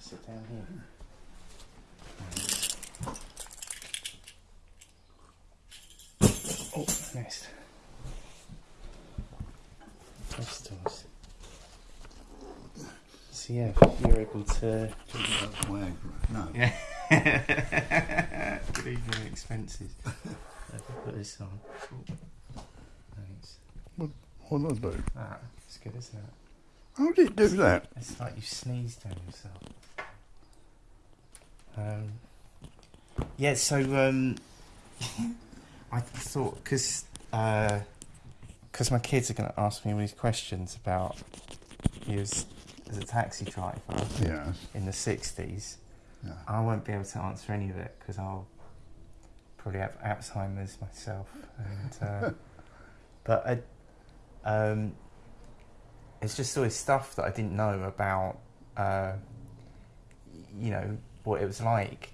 sit down here. Oh, next. Pistols. So yeah, you're able to. Viagra. No. Yeah. Good evening expenses. Let me put this on. Thanks. What did I do? Ah, it's good, isn't it? How did it do that? It's like you sneezed on yourself. Um, yeah, so um, I thought because because my kids are going to ask me all these questions about you as, as a taxi driver Yes. in the '60s. Yeah. I won't be able to answer any of it because I'll probably have Alzheimer's myself. And uh, but I, um, it's just all this stuff that I didn't know about. Uh, you know what it was like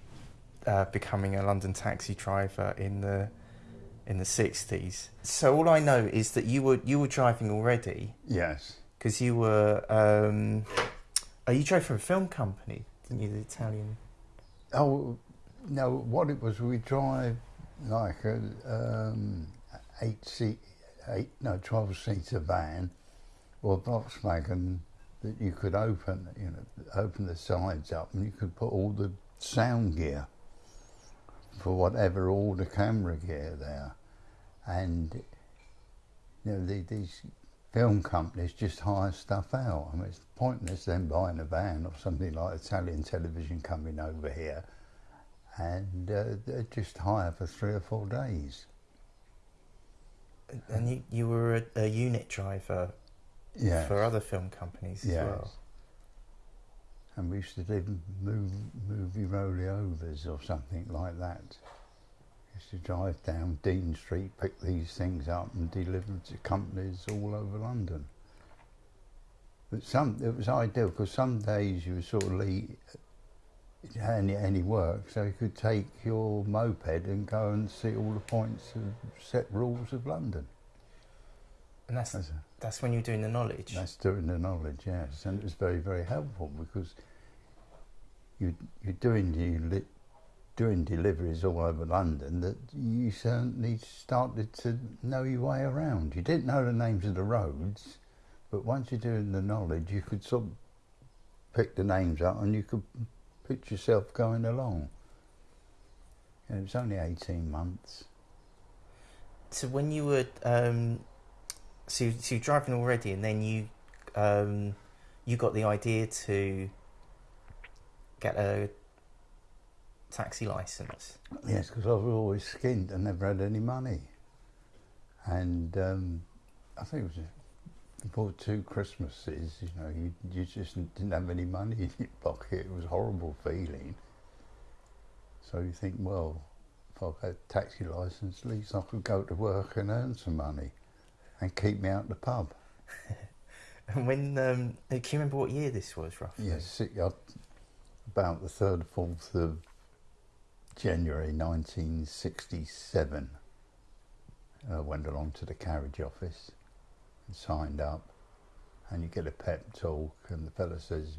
uh, becoming a London taxi driver in the in the sixties. So all I know is that you were you were driving already Yes. because you were. Um, oh, you drove for a film company, didn't you? The Italian. Oh, no, what it was, we drive like a um, eight seat, eight, no, 12 seater van or Volkswagen that you could open, you know, open the sides up and you could put all the sound gear for whatever, all the camera gear there. And, you know, the, these film companies just hire stuff out. I mean, it's pointless them buying a van or something like Italian television coming over here and uh, they just hire for three or four days. And you, you were a, a unit driver Yeah. for other film companies as Yes. well. And we used to do move, movie rollovers or something like that. We Used to drive down Dean Street, pick these things up and deliver them to companies all over London. But some, it was ideal because some days you were sort of any, any work, so you could take your moped and go and see all the points of set rules of London. And that's That's a- that's when you're doing the knowledge. That's doing the knowledge, yes, and it was very, very helpful because you you're doing you li- doing deliveries all over London that you certainly started to know your way around. You didn't know the names of the roads, but once you're doing the knowledge, you could sort of pick the names up and you could put yourself going along. And it was only eighteen months. So when you were um, so so you're driving already, and then you um, you got the idea to get a taxi license. Yes, because I was always skint and never had any money. And um, I think it was before two Christmases, you know, you, you just didn't have any money in your pocket. It was a horrible feeling. So you think, well, if I had a taxi licence, at least I could go to work and earn some money and keep me out of the pub. And when um, can you remember what year this was roughly? Yes, up about the 3rd, or 4th of January 1967. I went along to the carriage office and signed up, and you get a pep talk, and the fellow says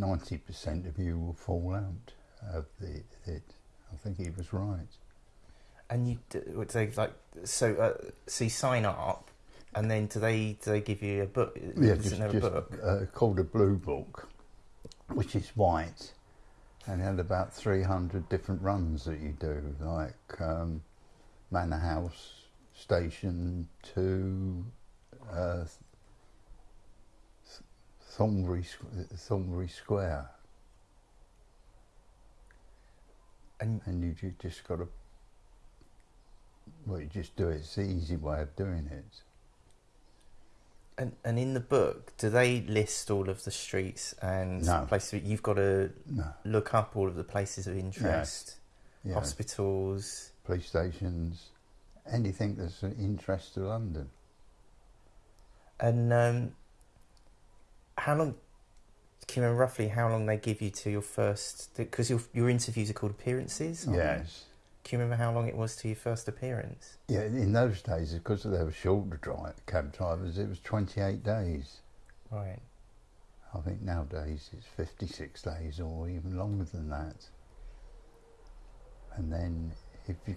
90% of you will fall out of the, it. I think he was right. And you d- would they like so uh, so you sign up, and then do they do they give you a book? Yeah, Does just, it have a just book? uh, called a blue book, which is white, and had about 300 different runs that you do, like um, Manor House Station to uh, Th- Thornbury, Thornbury Square, And and you just got to, well, you just do it. It's the easy way of doing it. And, and in the book, do they list all of the streets and No. places? You've got to No, look up all of the places of interest, yeah. hospitals. police stations, anything that's of interest to London. And um, how long? Can you remember roughly how long they give you to your first? Because your your interviews are called appearances. Yes. Can you remember how long it was to your first appearance? Yeah, in those days, because they were shorter drive, cab drivers, it was 28 days. Right. I think nowadays it's 56 days or even longer than that. And then if you,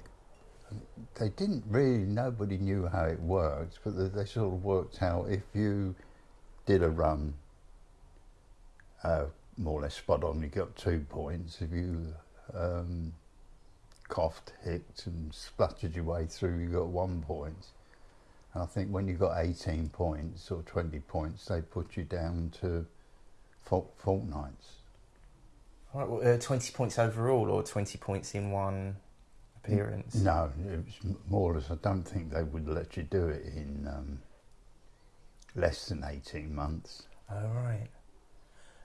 they didn't really, nobody knew how it worked, but they, they sort of worked out if you did a run uh, more or less spot on, you got two points. If you um, coughed, hicced and spluttered your way through, you got one point. And I think when you got 18 points or 20 points, they put you down to fort- fortnights. Right, well, uh, 20 points overall or 20 points in one appearance? No, it was more or less. I don't think they would let you do it in um, less than 18 months. Oh, right.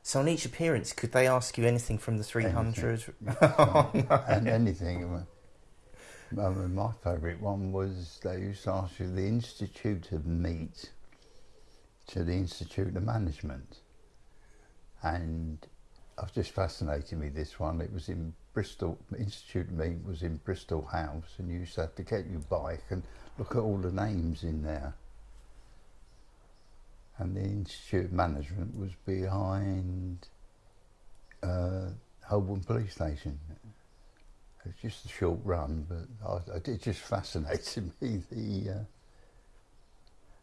So on each appearance, could they ask you anything from the 300? oh, no. and anything. I mean, my favourite one was they used to ask you the Institute of Meat to the Institute of Management. And I was just fascinated with this one. It was in Bristol, Institute of Meat was in Bristol House, and you used to have to get your bike and look at all the names in there. And the Institute of Management was behind uh, Holborn Police Station. It was just a short run, but I, it just fascinated me. The uh,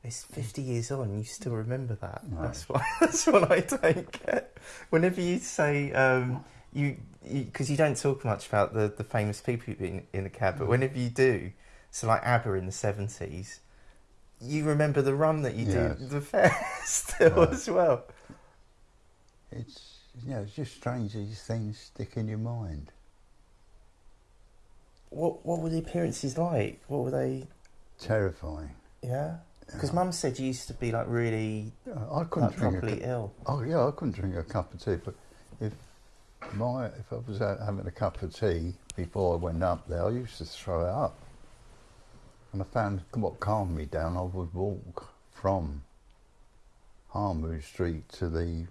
It's 50 years on, you still remember that. Right. That's what that's what I don't get. Whenever you say um, you, because you, don't talk much about the, the famous people in, in the cab, but Mm. whenever you do, so like ABBA in the 70s, you remember the run that you Yes. do the fare still Right. as well. it's you know it's just strange these things stick in your mind. What what were the appearances like? What were they? Terrifying. Yeah, because. Mum said you used to be like really uh, I couldn't like drink a properly cu- ill. Oh yeah, I couldn't drink a cup of tea. But if my if I was out having a cup of tea before I went up there, I used to throw it up. And I found what calmed me down. I would walk from Harmood Street to the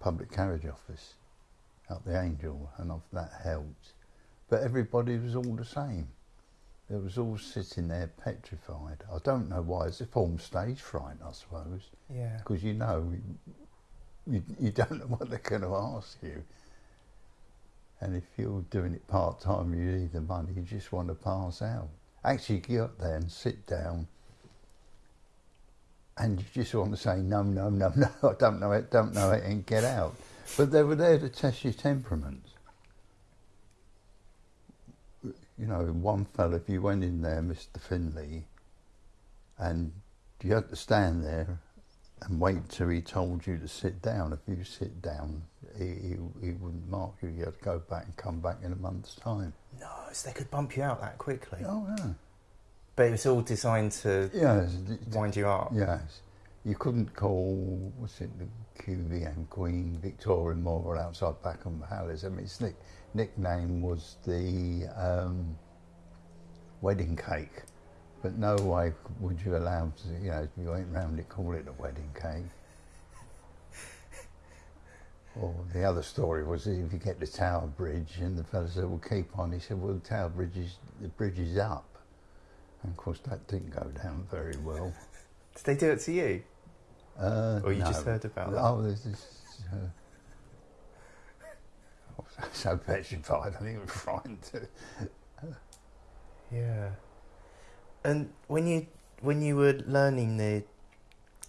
public carriage office up the Angel, and of that helped. But everybody was all the same. They was all sitting there petrified. I don't know why. It's a form of stage fright, I suppose Yeah. because you know you, you don't know what they're going to ask you. And if you're doing it part time, you need the money, you just want to pass out. Actually, get up there and sit down, and you just want to say, no, no, no, no, I don't know it, don't know it, and get out. But they were there to test your temperament. You know, one fella, if you went in there, Mr. Finley, and you had to stand there and wait till he told you to sit down. If you sit down, he, he, he wouldn't mark you. You had to go back and come back in a month's time. No, they could bump you out that quickly. Oh, yeah. But it was all designed to Yes, wind you up. yes. You couldn't call, what's it, the QVM Queen Victoria Memorial outside Buckingham Palace. I mean, its nick, nickname was the um, wedding cake. But no way would you allow to, you know, if you went round it, call it a wedding cake. Or the other story was if you get the Tower Bridge and the fellow said, well, keep on. He said, well, the Tower Bridge is, the bridge is up. And of course, that didn't go down very well. Did they do it to you? Uh, Or you no. just heard about that? Oh, this. Uh, I was so petrified, I think it was frightened to. Yeah. And when you when you were learning the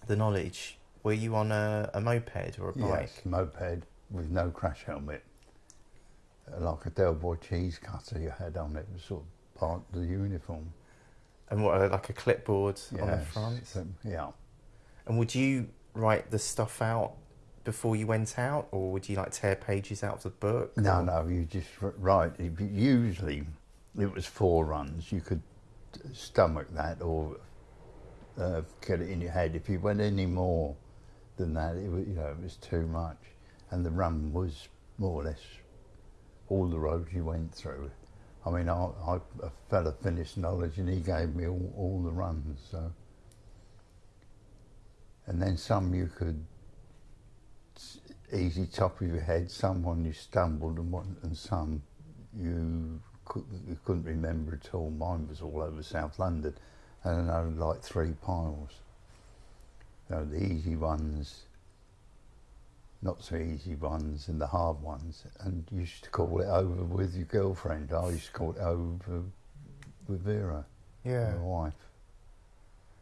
the knowledge, were you on a, a moped or a bike? Yes, moped with no crash helmet. Uh, Like a Del Boy cheese cutter you had on it, was sort of part of the uniform. And what, like a clipboard on the front? so- yeah. And would you write the stuff out before you went out, or would you like tear pages out of the book? No, or- no, you just r- right. If you- Usually, it was four runs. You could stomach that or uh, get it in your head. If you went any more than that, it was, you know, it was too much. And the run was more or less all the roads you went through. I mean, I, I a fella finished knowledge, and he gave me all, all the runs. So, and then some you could easy top of your head. Some one you stumbled, and one, and some you, could, you couldn't remember at all. Mine was all over South London, and I had like three piles. You know, the easy ones not so easy ones and the hard ones, and you used to call it over with your girlfriend. I used to call it over with Vera, Yeah. my wife.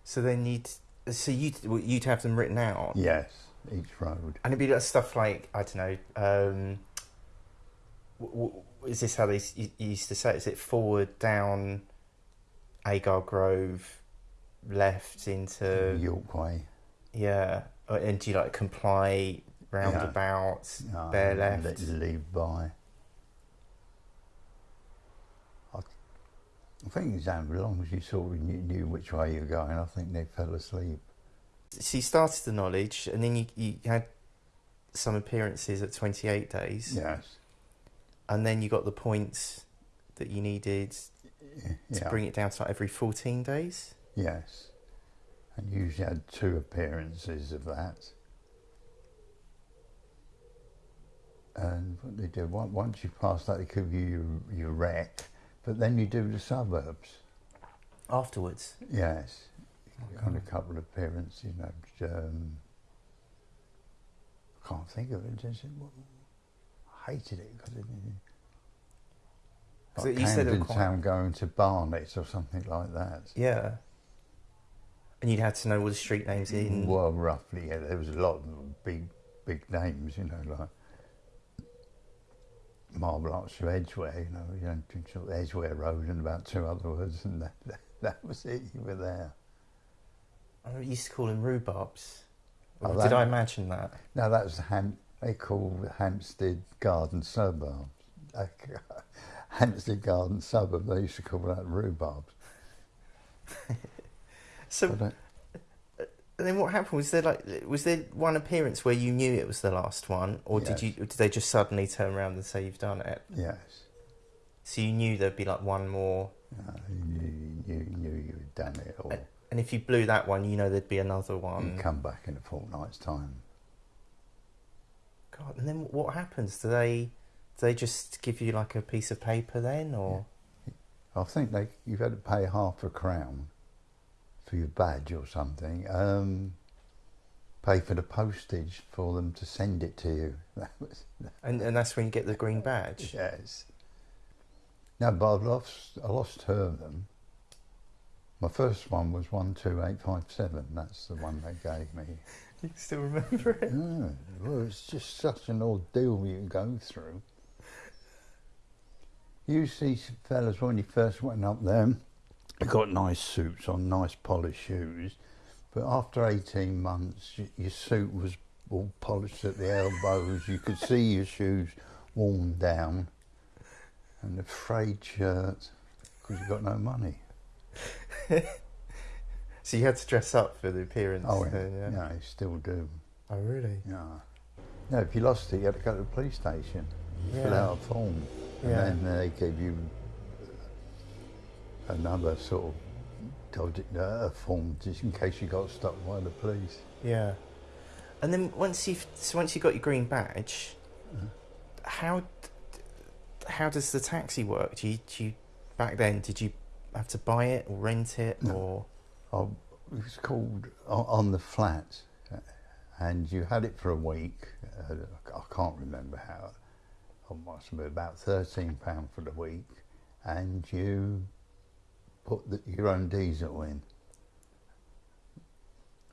So then you'd so you'd you'd have them written out. Yes, each road. And it'd be like stuff like I don't know. Um, w- w- is this how they s- used to say? it? Is it forward down, Agar Grove, left into York Way. Yeah, Uh, and do you like comply roundabout, No, bear let left? you leave by. I, I think it's as long as you sort of knew, knew which way you're going, I think they fell asleep. So you started the knowledge, and then you you had some appearances at twenty eight days, Yes. and then you got the points that you needed to bring it down to like every fourteen days. Yes. And usually had two appearances of that. And what they do, on- once you pass that, they give you your, your rec, but then you do the suburbs. Afterwards, Yes. Got a couple of appearances, you know. Um, I can't think of it. Just, I hated it because it. So Like you said it Camden quite- Town going to Barnet or something like that. Yeah. And you'd had to know all the street names in. Well, roughly, yeah. There was a lot of big, big names, you know, like Marble Arch of Edgware, you know, you know, sort of Edgware Road and about two other words, and that, that, that was it. You were there. Oh, I used to call them rhubarbs. Oh, that- did I imagine that? No, that was Ham. They called Hampstead Garden Suburb. Hampstead Garden Suburb. They used to call that rhubarbs. So, and then what happened? Was there like, was there one appearance where you knew it was the last one, or did you? Or did they just suddenly turn around and say you've done it? yes. So you knew there'd be like one more, No, you, knew, you knew you had done it, or and if you blew that one, you know there'd be another you one. come back in a fortnight's time. God, and then what happens? Do they, do they just give you like a piece of paper then, or? I think they you've had to pay half a crown for your badge or something. Um, pay for the postage for them to send it to you. That was And and that's when you get the green badge. yes. No, but I've lost I lost two of them. My first one was one two eight five seven. That's the one they gave me. You still remember it? Yeah, well, it's just such an ordeal you go through. You see some fellas when you first went up there, they got nice suits on, nice polished shoes, but after 18 months, your suit was all polished at the elbows. You could see your shoes worn down, and the frayed shirt because you got no money. So you had to dress up for the appearance. Oh, yeah, then, yeah. yeah, you still do. Oh, really? Yeah. No, if you lost it, you had to go to the police station, fill out a form, Yeah. and then they gave you another sort of dodgy, uh, form just in case you got stopped by the police. Yeah. And then once you've so once you got your green badge, Uh-huh. how how does the taxi work? Do you, do you back then did you have to buy it or rent it No. or Oh, it was called On the Flat, uh, and you had it for a week. Uh, I can't remember how. It must have been about thirteen pound for the week, and you put the, your own diesel in,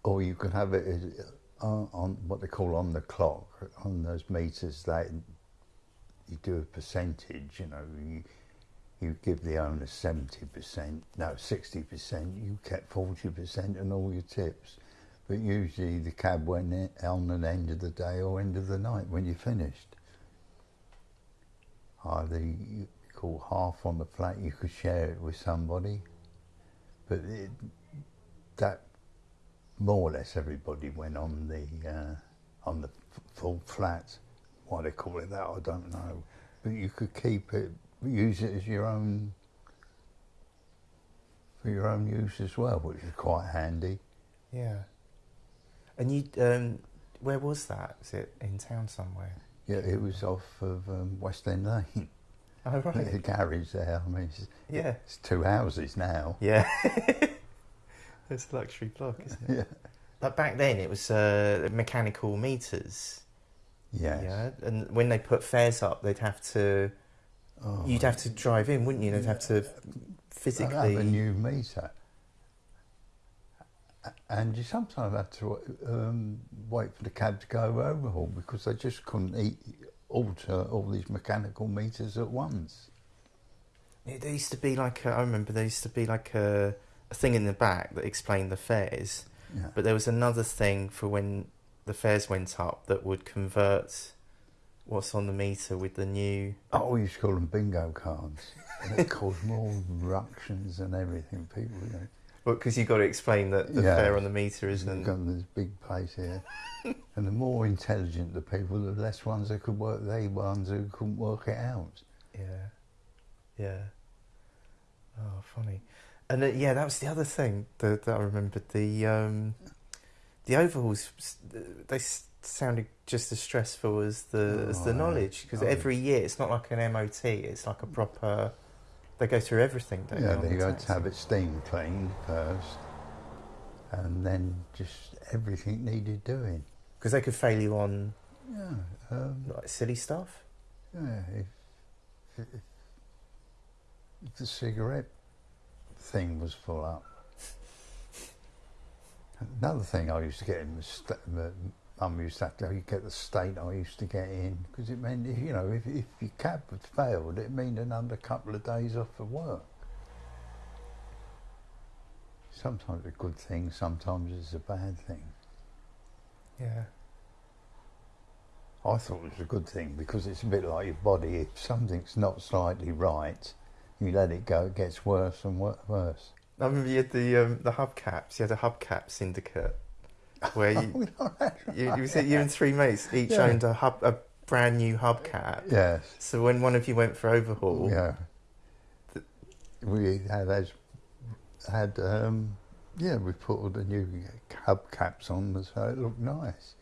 or you could have it on, uh, on what they call on the clock on those meters. That you do a percentage. You know, you, you give the owner 70%, no, 60%, you kept 40% and all your tips. But usually the cab went on the end of the day or end of the night when you finished. Either you call half on the flat, you could share it with somebody. But it, that, more or less everybody went on the, uh, on the f- full flat. Why they call it that, I don't know. But you could keep it use it as your own for your own use as well, which is quite handy. yeah? And you um, where was that? Is it in town somewhere? Yeah, it was off of um, West End Lane. Oh The right. garage there. I mean, it's, Yeah. it's two houses now. Yeah. it's a luxury block, isn't it? Yeah, But back then it was uh, mechanical meters. Yes. Yeah, and when they put fares up, they'd have to. Oh, You'd have to drive in, wouldn't you? They'd have to physically. I'd have a new meter. And you sometimes had to um, wait for the cab to go overhaul because they just couldn't eat, alter all these mechanical meters at once. Yeah, There used to be like a, I remember there used to be like a, a thing in the back that explained the fares, Yeah. but there was another thing for when the fares went up that would convert what's on the meter with the new. Oh, we used to call them bingo cards. And it caused more ructions and everything. People, you know, because you've got to explain that the Yeah. fare on the meter isn't. got this big place here. and the more intelligent the people, the less ones that could work, they ones who couldn't work it out. Yeah, yeah. Oh, funny. And uh, yeah, that was the other thing that, that I remembered. The um, the overhauls they sounded just as stressful as the as Oh, the knowledge because Oh. every year it's not like an MOT. It's like a proper. They go through everything. Don't yeah, they, they the got to have it steam cleaned first, and then just everything needed doing. because they could fail you on Yeah, um, like silly stuff. yeah. If, if, if the cigarette thing was full up. Another thing I used to get in was sta- the mum used to have to get the state I used to get in because it meant you know if, if your cab had failed it meant another couple of days off of work. Sometimes a good thing, sometimes it's a bad thing. Yeah. I thought it was a good thing because it's a bit like your body. If something's not slightly right, you let it go, it gets worse and worse. I remember you had the um, the hubcaps. You had a hubcap syndicate where you you, you, said you and three mates each Yeah. owned a hub a brand new hubcap. yes, So when one of you went for overhaul, yeah. Th- We had as had um, yeah, we put all the new hubcaps on so it looked nice.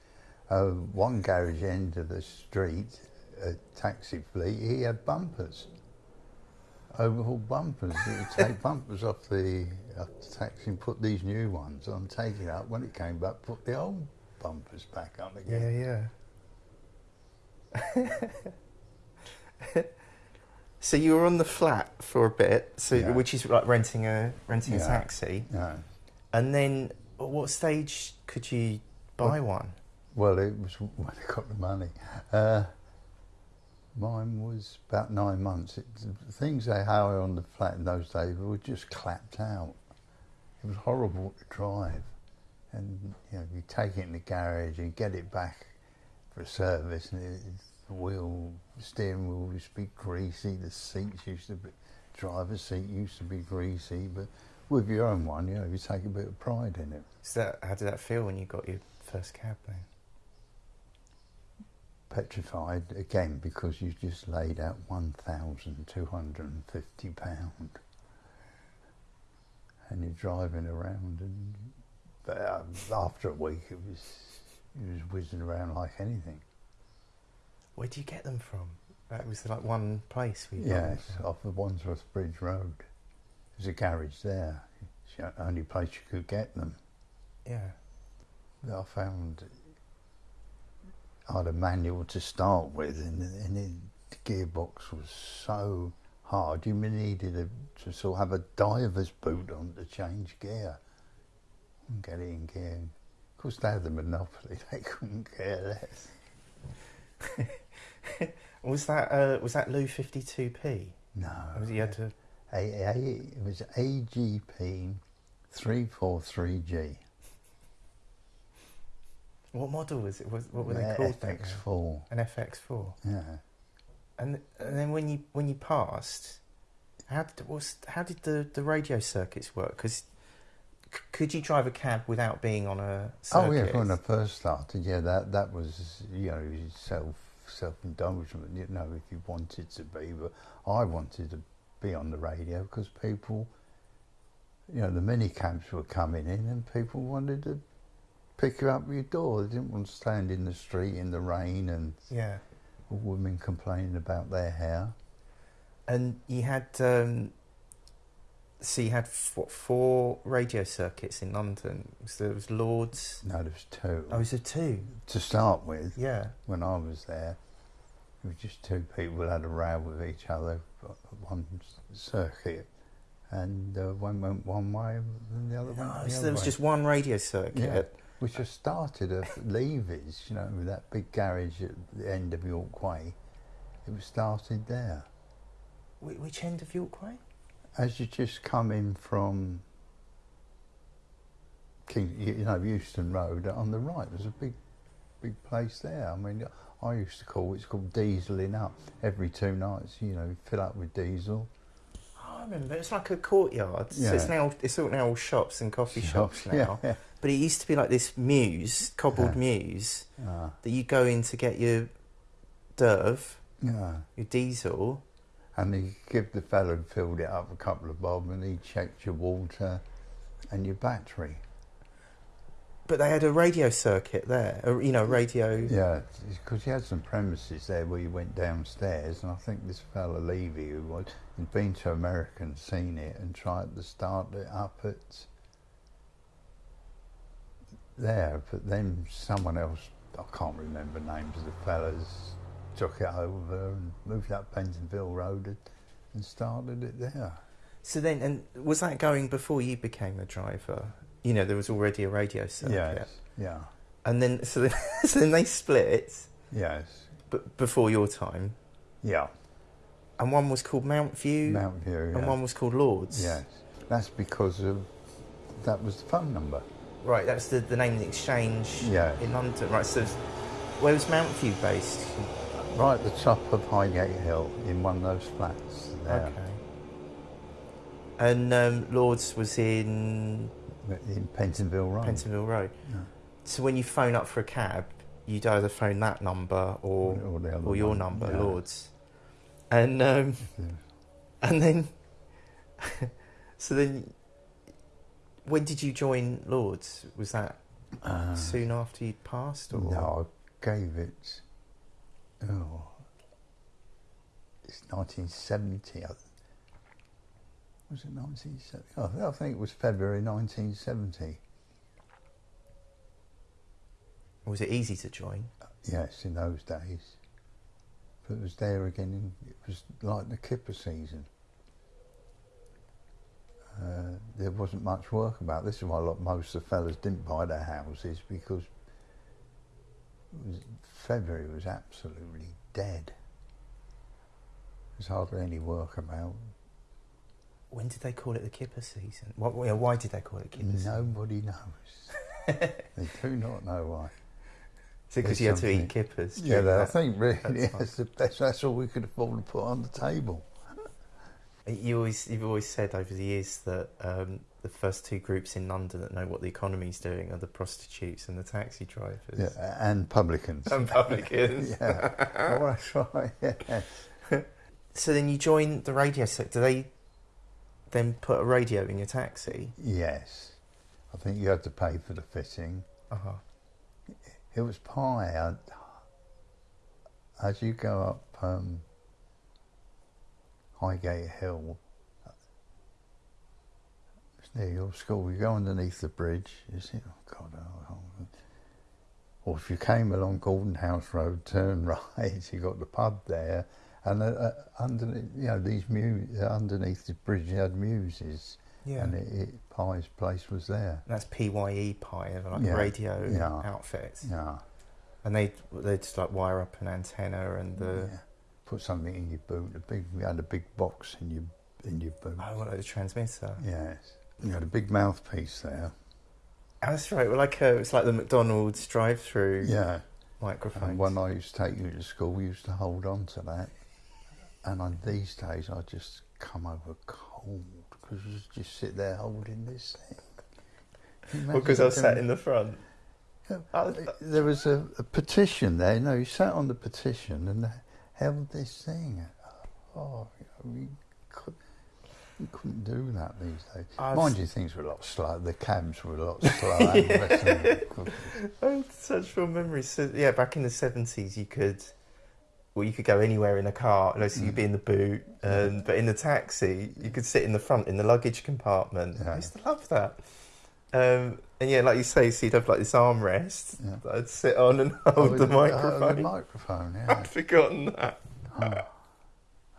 Uh, one garage end of the street, a taxi fleet, he had bumpers. Overhaul bumpers. He would take bumpers off the, off the taxi and put these new ones on, take it up. When it came back, put the old bumpers back on yeah, again. yeah. Yeah. so you were on the flat for a bit, so Yeah. which is like renting a renting a taxi, No. and then at what stage could you buy one? Well, it was when I got the money. Uh, mine was about nine months. It, the things they had on the flat in those days were just clapped out. It was horrible to drive. And, you know, you take it in the garage and get it back for service and it, the wheel, steering wheel used to be greasy, the seats used to be, driver's seat used to be greasy, but with your own one, you know, you take a bit of pride in it. So how did that feel when you got your first cab then? Petrified again because you just laid out one thousand two hundred and fifty pound, and you're driving around, and but, um, after a week it was it was whizzing around like anything. Where do you get them from? That was like one place we Yes, off the Wandsworth Bridge Road. There's a garage there. It's the only place you could get them. Yeah. I found I had a manual to start with, and, and it, the gearbox was so hard. You needed a, to sort of have a diver's boot on to change gear and get it in gear. Of course, they had the monopoly; they couldn't care less. Was that uh, was that Lou fifty two P? No, You had to. a, a, it was AGP three four three G. What model was it? Was, what were they called? FX four. An FX four. Yeah. And and then when you when you passed, how did what's, how did the, the radio circuits work? Because could you drive a cab without being on a circuit? Oh yeah, when I first started, yeah, that that was you know self self indulgent. You know, if you wanted to be, but I wanted to be on the radio because people, you know, the mini cabs were coming in, and people wanted to pick you up at your door. They didn't want to stand in the street in the rain and yeah. women complaining about their hair. And you had um, So you had f- what, four radio circuits in London. So there was Lords. No, there was two. Oh, was there two? To start with, Yeah. when I was there, it was just two people had a row with each other, at one circuit, and uh, one went one way and the other went Oh, the so other there was way. just one radio circuit. Yeah. Which just started at Levy's, you know, with that big garage at the end of York Way. It was started there. Wh- Which end of York Way? As you just come in from King, you know, Euston Road on the right, there's a big, big place there. I mean, I used to call it's called dieseling up. Every two nights, you know, fill up with diesel. Oh, I remember. It's like a courtyard. So it's now it's all now all shops and coffee shops, now. Yeah, Yeah. But it used to be like this mews, cobbled Yeah. mews, Ah, that you go in to get your derv, yeah. your diesel. And you give the fellow who filled it up a couple of bob and he checked your water and your battery. But they had a radio circuit there. A, you know, radio. Yeah, because he had some premises there where you went downstairs, and I think this fellow Levy, who was, had been to America and seen it and tried to start it up at there, but then someone else, I can't remember names of the fellas, took it over and moved up Pentonville Road and, and started it there. So then, and was that going before you became a driver? You know, there was already a radio circuit. Yes, yeah, And then, so then, so then they split, yes, but before your time. yeah. And one was called Mount View, Mount View, and yeah. one was called Lords. Yes, that's because of that was the phone number. Right, that's the, the name of the exchange Yeah. in London. Right, so where was Mountview based? Right at the top of Highgate Hill in one of those flats there Okay. And um, Lords was in in Pentonville Road. Pentonville Road. Yeah. So when you phone up for a cab, you'd either phone that number or or, or your one. number, Yeah. Lords. And um, and then so then when did you join Lords? Was that Uh, soon after you'd passed or no, I gave it. Oh, it's 1970. I- Was it 1970? Oh, I think it was February 1970. was it easy to join? Yes, in those days. But it was there again. In, it was like the kipper season. Uh, there wasn't much work about. This is why a lot, most of the fellas didn't buy their houses because was, February was absolutely dead. There's hardly any work about. When did they call it the kipper season? What, why did they call it kipper season? Nobody knows. they do not know why. Is it because you had to eat kippers? Yeah, that- I think really that's, the best, that's all we could afford to put on the table. You always, you've always said over the years that um, the first two groups in London that know what the economy's doing are the prostitutes and the taxi drivers. Yeah, and publicans. And publicans. yeah, oh, that's right. Yeah. So then you join the radio sector. They then put a radio in your taxi? Yes, I think you had to pay for the fitting. Uh-huh. It was Pye. I, as you go up um, Highgate Hill, it's near your school. You go underneath the bridge. You see, oh God, oh, oh. or if you came along Gordon House Road, turn right. You got the pub there, and uh, uh, underneath, you know, these mu- underneath the bridge, you had muses, Yeah. and it, it, Pye's place was there. That's PYE Pi, like Yeah, a radio yeah. outfit. Yeah. And they they just like wire up an antenna and the. Put something in your boot. A big, you had a big box in your in your boot. oh, what, like the transmitter. Yes. You had a big mouthpiece there. Oh, that's right. Well, like uh, it's like the McDonald's drive-through Yeah. microphone. And when I used to take you to school, we used to hold on to that. And on these days, I just come over cold because you just sit there holding this thing. You Well, because I was sat in the front. Yeah. Oh, There was a, a petition there. No, you sat on the petition and held this thing. Oh, you, know, you, could, you couldn't do that these days. I've- Mind you, things were a lot slow. The cabs were a lot slower. and the rest of them- I have such fond memories. So, yeah, back in the seventies, you could well, you could go anywhere in a car. So you'd be mm. in the boot, and um, but in the taxi, you could sit in the front in the luggage compartment. Yeah. I used to love that. Um, and yeah, like you say, so you'd have like this armrest Yeah. that I'd sit on and hold Oh, the uh, microphone. the microphone, I'd forgotten that.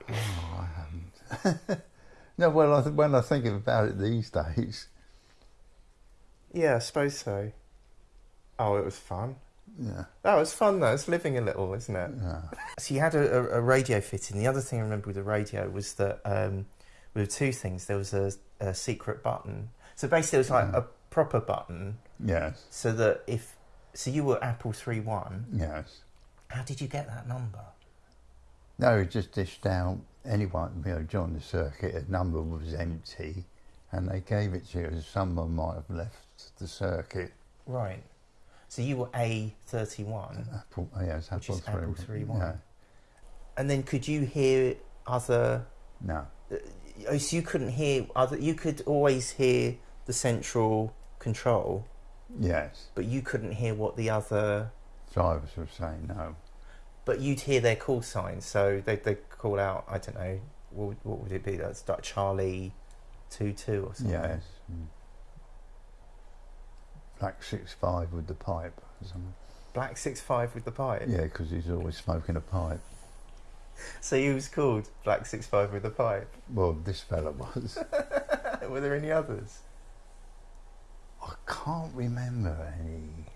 Oh, I haven't. no, well, I th- when I think about it these days, Yeah, I suppose so. Oh, it was fun. yeah, That was fun though. It's living a little, isn't it? yeah, So you had a, a, a radio fitting. The other thing I remember with the radio was that um, there were two things. There was a, a secret button. So basically, it was like Yeah. a proper button, yes, so that if so, you were Apple three one. yes. How did you get that number? No, it just dished out anyone, you know, joined the circuit, a number was empty, and they gave it to you. As someone might have left the circuit. Right. So you were A thirty one, Apple, oh, yes, Which Apple is Apple 3. 3.1. Yeah, and then could you hear other? no, uh, Oh, so you couldn't hear other. You could always hear the central control, yes. but you couldn't hear what the other Drivers were saying no. But you'd hear their call signs, so they they call out. I don't know. What, would- what would it be? That's like Charlie two two or something. Yes. Mm. Black six five with the pipe. or something. Black six five with the pipe. Yeah, because he's always smoking a pipe. So he was called Black six five with the pipe. Well, this fella was. Were there any others? I can't remember any.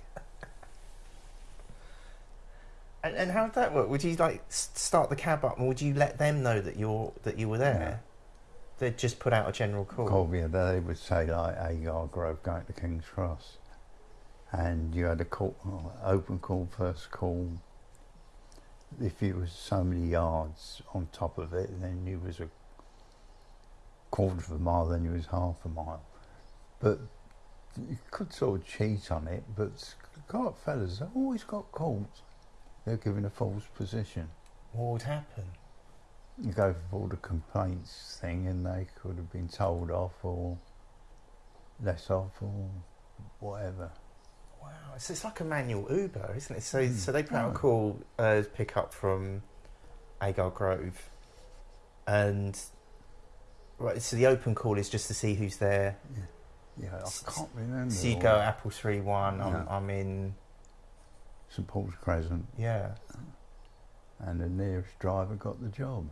And, and how would that work? Would you like start the cab up, and would you let them know that you're that you were there? They'd just put out a general call. Colby, they would say like Agar Grove going to King's Cross, and you had a call, open call, first call. If you was so many yards on top of it, then you was a quarter of a mile, then you was half a mile. But you could sort of cheat on it. But got fellas, they always got caught. They're given a false position. What would happen? You go for all the complaints thing, and they could have been told off or less off or whatever. Wow, so it's like a manual Uber, isn't it? So Mm. so they put out a Oh. call, uh, pick up from Agar Grove, and right. So the open call is just to see who's there. Yeah, S- I can't remember. So you all go that. Apple three one. I'm Yeah. I'm in. St Paul's Crescent, Yeah. and the nearest driver got the job.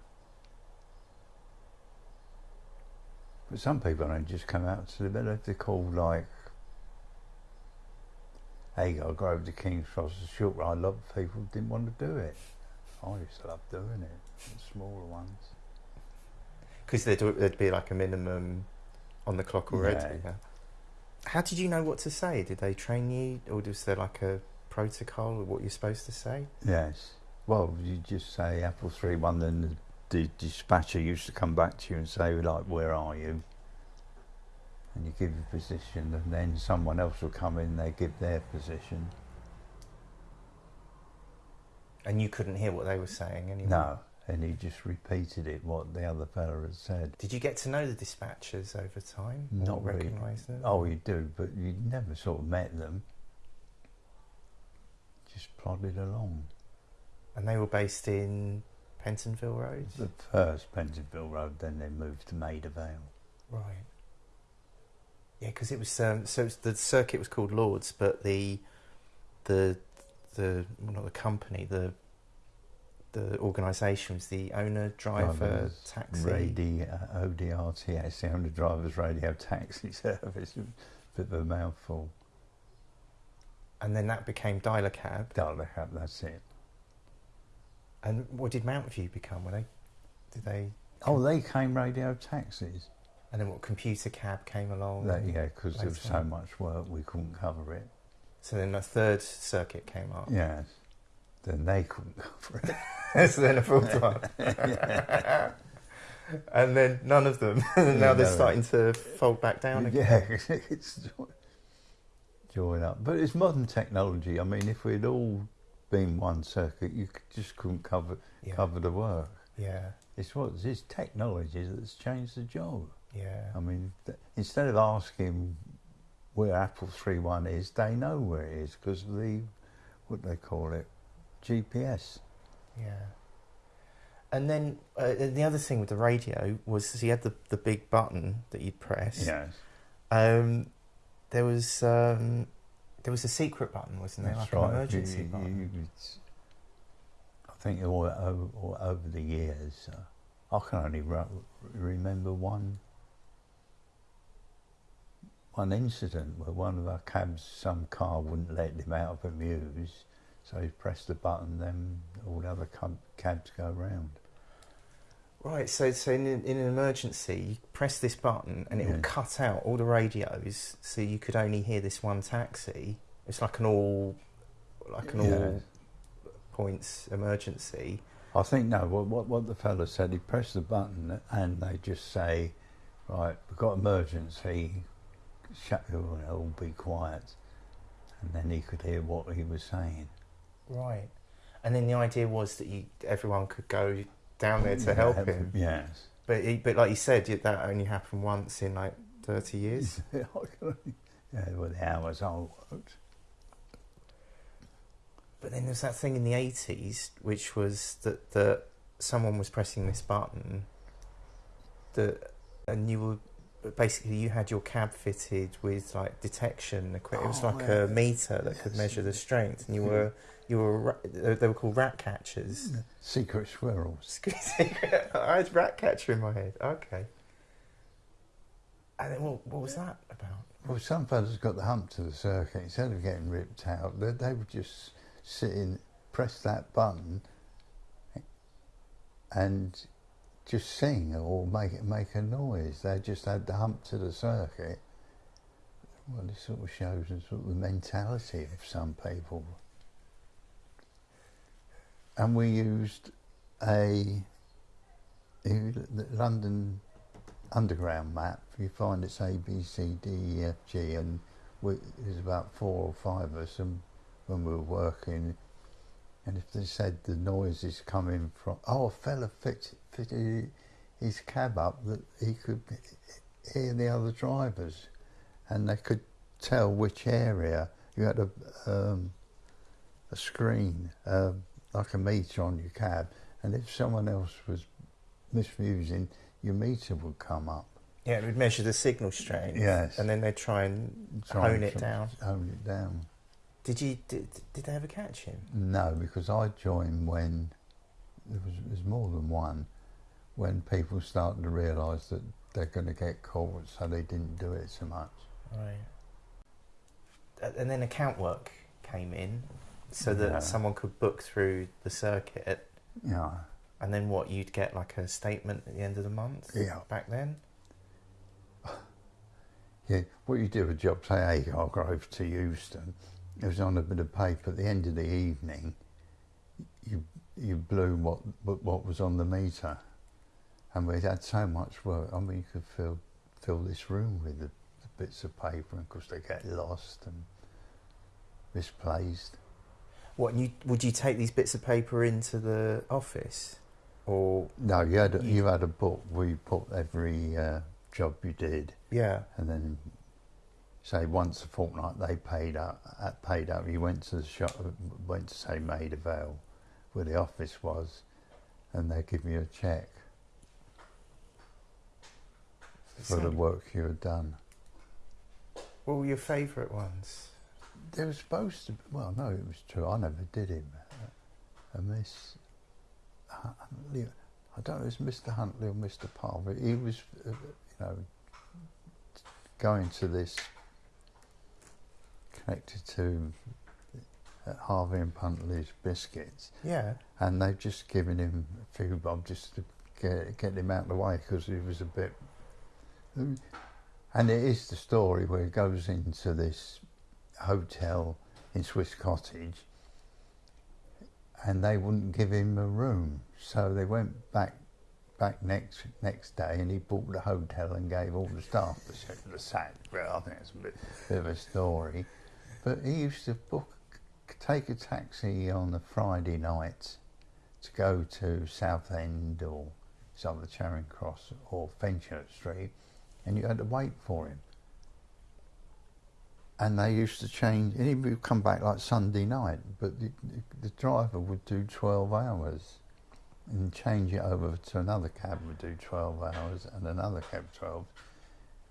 But some people don't just come out to the bed. If they call like Agar over to King's Cross, short ride, a lot of people didn't want to do it. I used to love doing it, the smaller ones. Because there'd, there'd be like a minimum on the clock already. Yeah. yeah. How did you know what to say? Did they train you, or was there like a protocol of what you're supposed to say? Yes. Well, you just say Apple three one, then the, the dispatcher used to come back to you and say, like, where are you? And you give your position, and then someone else will come in. They give their position. And you couldn't hear what they were saying anyway. No, and he just repeated it what the other fella had said. Did you get to know the dispatchers over time? Not really. recognise them? Oh, you do, but you never sort of met them. Just plodded along. And they were based in Pentonville Road. The first Pentonville Road, then they moved to Maida Vale. Right. Yeah, because it was um, so it's- the circuit was called Lords, but the the the well, not the company the the organisation was the owner driver Drivers taxi. Radio, uh, ODRTS, the owner drivers radio taxi service. Bit of a mouthful. and then that became Dial-a-Cab. Dial Cab, that's it. And what did Mount View become? Were they did they? Oh, they came radio taxis. And then what? Computer Cab came along. That, yeah, because there was so much work we couldn't cover it. So then the third circuit came up. Yes. Then they couldn't cover it. so then a full time. and then none of them. and now Yeah, they're no. starting to fold back down again. Yeah, it's jo- join up. But it's modern technology. I mean, if we'd all been one circuit, you just couldn't cover Yeah. cover the work. Yeah. It's what it's technology that's changed the job. Yeah. I mean, th- instead of asking where Apple three one is, they know where it is because the what they call it GPS. Yeah. And then uh, the other thing with the radio was he had the, the big button that you'd press. Yes. Um, there was um, there was a secret button, wasn't there? That's like right. an emergency You- you- button. you- it's- I think all, over, all over the years, uh, I can only ru- remember one one incident where one of our cabs, some car wouldn't let him out of a mews, so you press the button, then all the other cabs go round. Right, so so in, in an emergency, you press this button and it Yeah. would cut out all the radios, so you could only hear this one taxi. It's like an all, like an Yeah. all points emergency. I think no. What, what what the fella said, he pressed the button and they just say, "Right, we've got emergency. Shut your all be quiet." And then he could hear what he was saying. Right, and then the idea was that you everyone could go down there to help him. Yes. But he, but like you said, that only happened once in like thirty years. yeah, well, the hours I worked. But then there's that thing in the 80s, which was that, that someone was pressing this button, that, and you were basically you had your cab fitted with like detection equipment. it was Oh, like yeah. a meter that could measure the strength, and you were you were ra- they were called rat catchers. Secret squirrels. Me, I had rat catcher in my head. Okay. And then what, what was that about? Well, some fellas got the hump to the circuit. Instead of getting ripped out, they, they would just sit in, press that button, and just sing or make it make a noise. They just had the hump to the circuit. Well, this sort of shows us sort of the mentality of some people. And we used a, London underground map. You find it's A, B, C, D, E, F, G, and we, there's about four or five of us, and when we were working, and if they said the noise is coming from, oh, a fella fitted his cab up that he could hear the other drivers, and they could tell which area. You had a um, a screen, um, like a meter on your cab, and if someone else was misusing, your meter would come up. Yeah, it would measure the signal strength. Yes. And then they'd try and Try hone and it down. Hone it down. Did you did, did they ever catch him? No, because I joined when there was, there was more than one. When people started to realise that they're going to get caught, so they didn't do it so much. Right. And then account work came in, so that Yeah. someone could book through the circuit, Yeah, and then what? You'd get like a statement at the end of the month. Yeah. Back then. yeah. What you do with a job, say Agar Grove to Euston, it was on a bit of paper. At the end of the evening, you you blew what what, what was on the meter, and we had so much work. I mean, you could fill fill this room with the, the bits of paper, and of course they get lost and misplaced. What? You would you take these bits of paper into the office, or No, you had a, You- you had a book where you put every uh, job you did, yeah? and then say once a fortnight they paid up. Paid up. You went to the shop, went to say Maida Vale, where the office was, and they give you a check for the work you had done. What were your favourite ones? There was supposed to. Be, well, no, it was true. I never did him. Uh, And Miss Huntley, I don't know, if it's Mr. Huntley or Mr. Palmer. He was, uh, you know, going to this connected to uh, Harvey and Puntley's biscuits, Yeah. and they've just given him a few bob just to get, get him out of the way because he was a bit. And it is the story where he goes into this hotel in Swiss Cottage and they wouldn't give him a room. So they went back back next next day and he bought the hotel and gave all the staff the, sack. Well, I think it's a bit, bit of a story. But he used to book, take a taxi on the Friday night to go to Southend or some of the Charing Cross or Fenchurch Street and you had to wait for him. And they used to change, and he would come back like Sunday night, but the, the, driver would do 12 hours. and change it over to another cab would do 12 hours and another cab 12.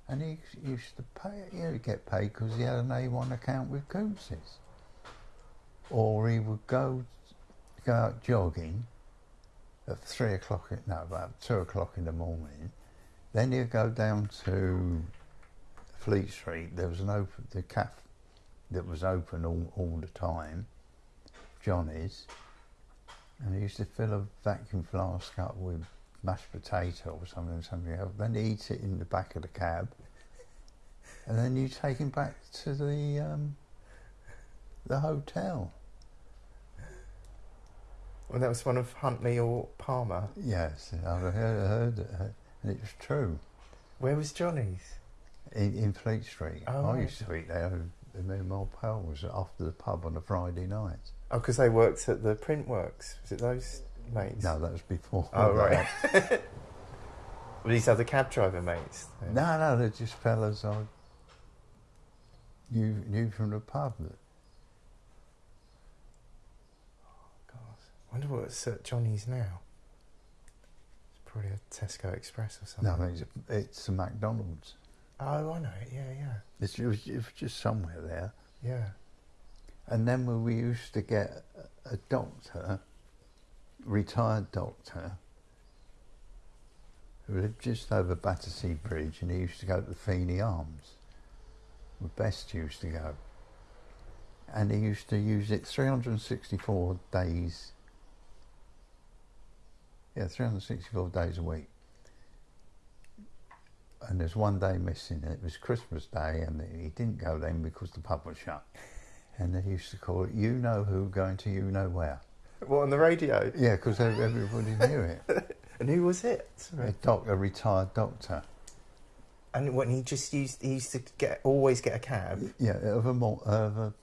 And he used to pay, he would get paid because he had an A1 account with Coops's. Or he would go, go out jogging at three o'clock, no, about two o'clock in the morning. Then he'd go down to Fleet Street. There was an open, the cafe that was open all, all the time, Johnny's. And he used to fill a vacuum flask up with mashed potato or something, something else. Then eat it in the back of the cab. And then you take him back to the um, the hotel. Well, that was one of Huntley or Palmer. Yes, I've heard, heard it, and it was true. Where was Johnny's? In, in Fleet Street. Oh, I used to eat there with me and my pals after the pub on a Friday night. Oh, because they worked at the print works. Was it those mates? No, that was before. Oh, right. Were these other cab driver mates? then? No, no, they're just fellas I knew, knew from the pub. Oh God. I wonder what's at Johnny's now. It's probably a Tesco Express or something. No, it's, it's a McDonald's. Oh, I know it. Yeah, yeah. It's, it, was, it was just somewhere there. Yeah. And then we used to get a a doctor, retired doctor, who lived just over Battersea Bridge, and he used to go to the Feeney Arms. Where Best used to go. And he used to use it 364 days. Yeah, 364 days a week. And there's one day missing, it was Christmas Day, and he didn't go then because the pub was shut. And they used to call it "You Know Who Going to You Know Where." What on the radio? Yeah, because everybody knew it. And who was it? A Sorry. doc, a retired doctor. And when he just used, he used to get always get a cab. Yeah, of a, of a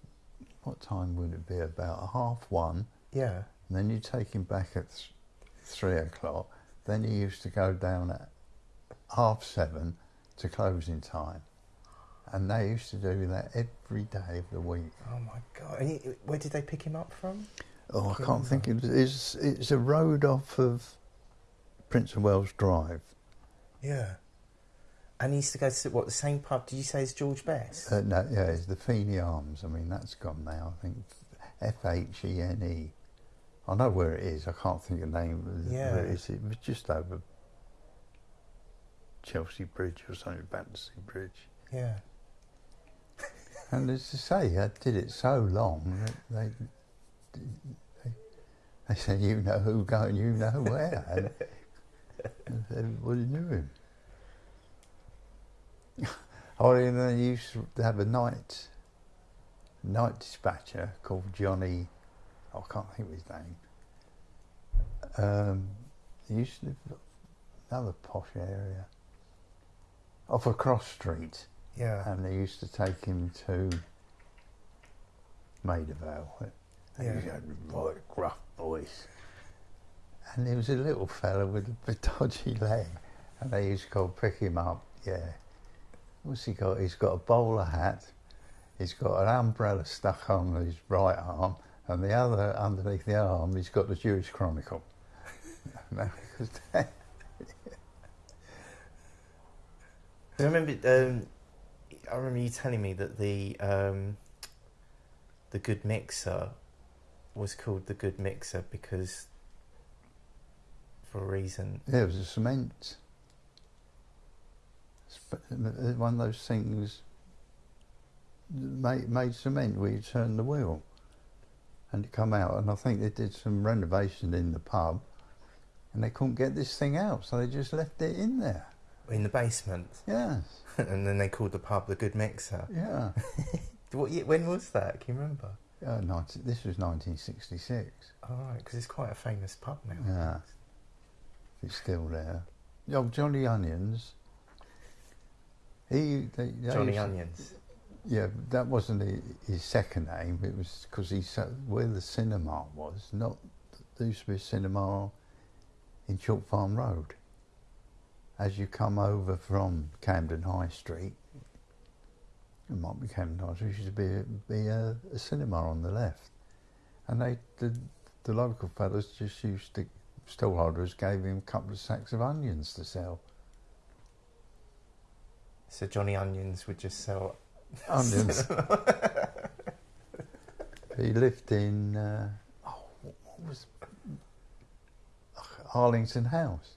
what time would it be? About half one. Yeah. And then you take him back at th- three o'clock. Then he used to go down at half seven to closing time. And they used to do that every day of the week. Oh my god! And he, where did they pick him up from? Oh, I Can't think. It is. It's a road off of Prince of Wales Drive. Yeah. And he used to go to what the same pub? Did you say is George Best? Uh, no, yeah, it's the Feeney Arms. I mean, that's gone now. I think F H E N E. I know where it is. I can't think of the name. Yeah. Where it, is. it was just over Chelsea Bridge or something, Battersea Bridge. yeah. And as I say, I did it so long that they they, they said, "You know who going, you know where," and, everybody knew him. He used to have a night night dispatcher called Johnny. I can't think of his name. Um, he used to live in another posh area off a cross street Yeah. and they used to take him to Maida Vale. And Yeah. he had a right gruff voice. And he was a little fella with a bit dodgy leg. And they used to go pick him up, yeah. What's he got? He's got a bowler hat, he's got an umbrella stuck on his right arm, and the other underneath the arm, he's got the Jewish Chronicle. No, because they- I remember. Um, I remember you telling me that the um, the good mixer was called the good mixer because for a reason. Yeah, it was a cement. One of those things made, made cement where you turn the wheel and it come out. And I think they did some renovation in the pub and they couldn't get this thing out, so they just left it in there. In the basement, Yes, and then they called the pub the Good Mixer. yeah. What year, when was that? Can you remember? Uh, 19, this was 1966. All right, because it's quite a famous pub now. Yeah. It's still there. Oh, Johnny Onions. He, they, they Johnny used Onions. Yeah, that wasn't hi- his second name. It was because he sat where the cinema was. Not there used to be a cinema in Chalk Farm Road. As you come over from Camden High Street, it might be Camden High Street. To be a, be a, a cinema on the left, and they the the local fellas just used to stallholders gave him a couple of sacks of onions to sell. So Johnny Onions would just sell Onions. he lived in uh, oh, what what was Arlington House,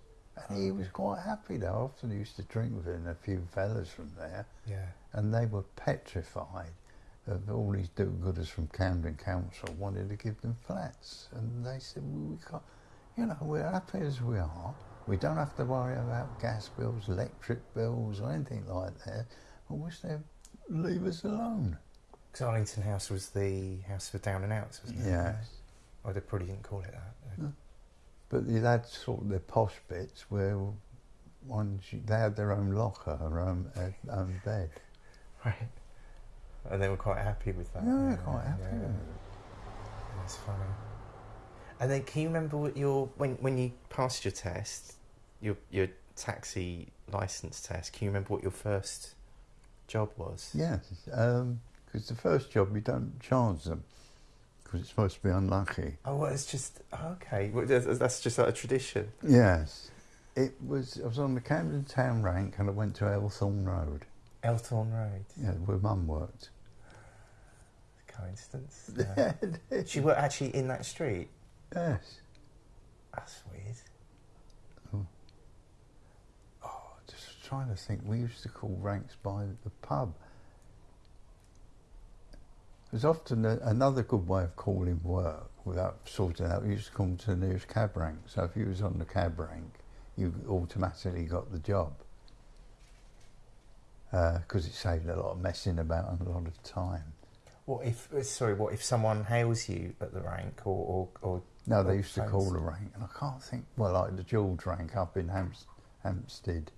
and he was quite happy there. I often used to drink with him and a few fellas from there, Yeah. and they were petrified of all these do-gooders from Camden Council wanted to give them flats, and they said, well, "We can't, you know, we're happy as we are. We don't have to worry about gas bills, electric bills, or anything like that. I wish they'd leave us alone." Because Arlington House was the house for down and outs, wasn't it? Yes. Oh, they probably didn't call it that. But you had sort of the posh bits where ones they had their own locker, their own, uh, own bed. Right. And they were quite happy with that. Yeah, quite happy. yeah. That's funny. And then, can you remember what your when when you passed your test, your your taxi license test? Can you remember what your first job was? Yes, because the first job you don't charge them because it's supposed to be unlucky. Oh, well, it's just okay. Well, that's, just like a tradition. Yes, it was. I was on the Camden Town rank and I went to Elthorne Road, Elthorne Road. yeah, where Mum worked. Coincidence. She worked actually in that street. yes. That's weird. Oh. oh, just trying to think. We used to call ranks by the pub. There's often a, another good way of calling work without sorting out. You used to come to the nearest cab rank. So if you was on the cab rank, you automatically got the job because it saved a lot of messing about and a lot of time. What if? uh, Sorry, what if someone hails you at the rank, or or, or No, they Oh, used to thanks. call the rank, and I can't think. Well, like the George rank up in Hampstead,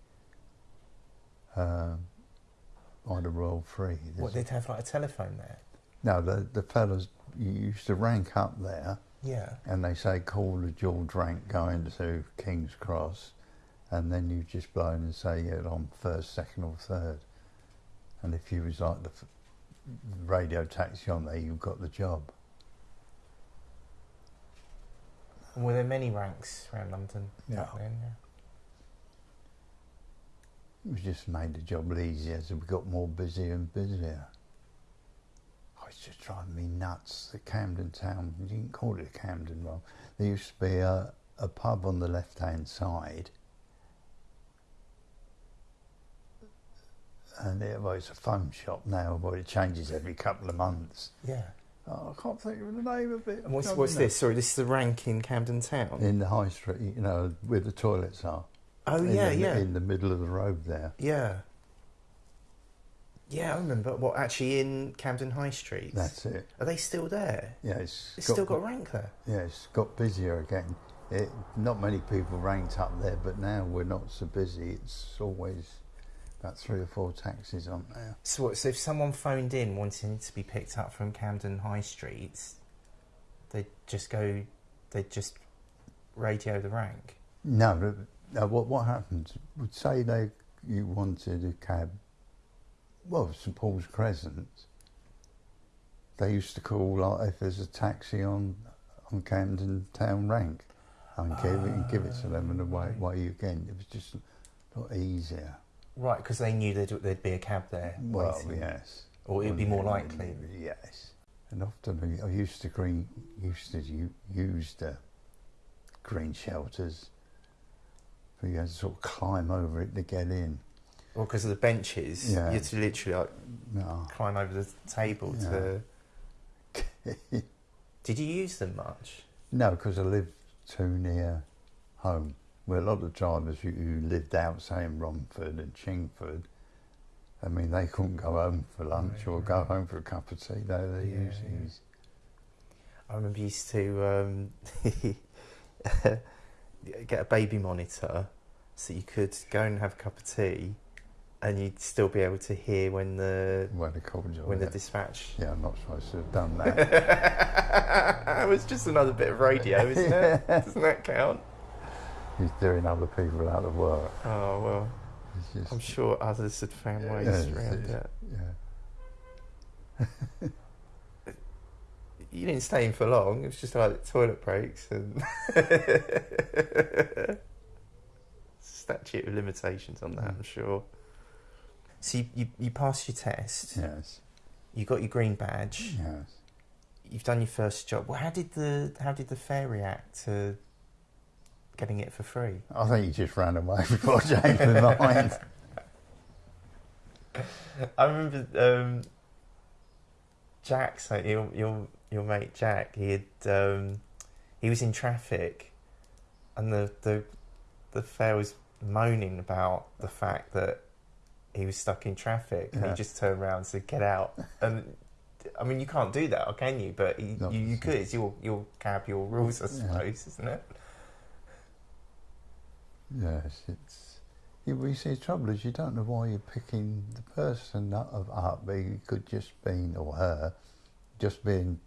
um, by the Royal Free. what they'd have like a telephone there? No, the the fellas used to rank up there, Yeah. and they say call the George rank going to King's Cross, and then you just blow in and say yeah I'm first, second, or third, and if you was like the f- radio taxi on there, you got the job. And were there many ranks around London Yeah. then? Yeah. It was just made the job easier as we got more busy and busier. It's just driving me nuts. The Camden Town, you didn't call it Camden Road. There used to be a, a pub on the left hand side. And it, well, it's a phone shop now, but it changes every couple of months. Yeah. Oh, I can't think of the name of it. And what's, what's this? Sorry, this is the rank in Camden Town. In the high street, you know, where the toilets are. oh in yeah, the, yeah, In the middle of the road there. yeah. Yeah, I remember. What actually in Camden High Street? That's it. Are they still there? Yeah, it's, It's still got a rank there. Yeah, it's got busier again. It, not many people ranked up there, but now we're not so busy. It's always about three or four taxis on there. So, what, so if someone phoned in wanting to be picked up from Camden High Street, they'd just go, they'd just radio the rank. No, no, no, uh, what what happens? Would say they you wanted a cab. Well, St Paul's Crescent. They used to call like if there's a taxi on on Camden Town rank, and give it and give it to them and away ah, right. away you again. It was just a lot easier. Right, because they knew there'd, there'd be a cab there. Well, waiting. yes. Or it'd be more likely. Yes. And often I- used to green used to use the green shelters. But you had to sort of climb over it to get in. Well, because of the benches, Yeah. you had to literally like, No. climb over the table to. Did you use them much? no, because I lived too near home. Where a lot of drivers who, who lived out, say in Romford and Chingford, I mean, they couldn't go home for lunch or right. go home for a cup of tea. They, they Yeah, used yeah. these. I remember used to um, get a baby monitor so you could go and have a cup of tea and you'd still be able to hear when the they called you. when the dispatch yeah, I'm not supposed to have done that. it was just another bit of radio isn't it doesn't that count He's doing other people out of work. oh well just, I'm sure others had found ways Yeah, it's- around it Yeah. you didn't stay in for long. It was just like toilet breaks and statute of limitations on that. Mm. I'm sure. So you, you you passed your test. Yes, You got your green badge. yes. You've done your first job. Well, how did the how did the fare react to getting it for free? I think he just ran away before I changed my mind. I remember um, Jack, so your your your mate Jack, he had um, he was in traffic, and the the the fare was moaning about the fact that he was stuck in traffic, and Yeah. he just turned around and said, "Get out!" And I mean, you can't do that, can you? But you, you, you could. It's your your cab, your rules, I Yeah. suppose, isn't it? Yes, it's. You, you see, the trouble is you don't know why you're picking the person of up. but He could just been, or her, just being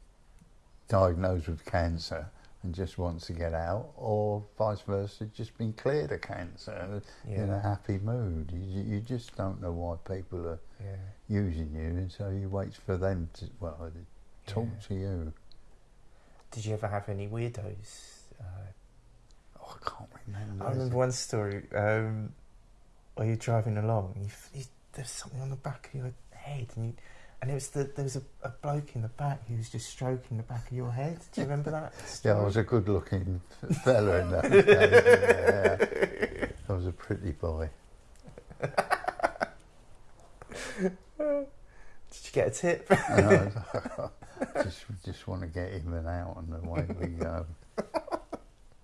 diagnosed with cancer and just wants to get out, or vice versa, just been cleared of cancer in a happy mood. You, you just don't know why people are yeah. using you, and so you wait for them to, well, to talk Yeah. to you. Did you ever have any weirdos? Uh, Oh, I can't remember. I remember one story um, where you're driving along. You, you, there's something on the back of your head, and you, and it was the, there was a, a bloke in the back who was just stroking the back of your head. Do you remember that? Yeah, I was a good-looking fella in that day. Yeah, I was a pretty boy. Did you get a tip? I just, just want to get him and out, and away we go.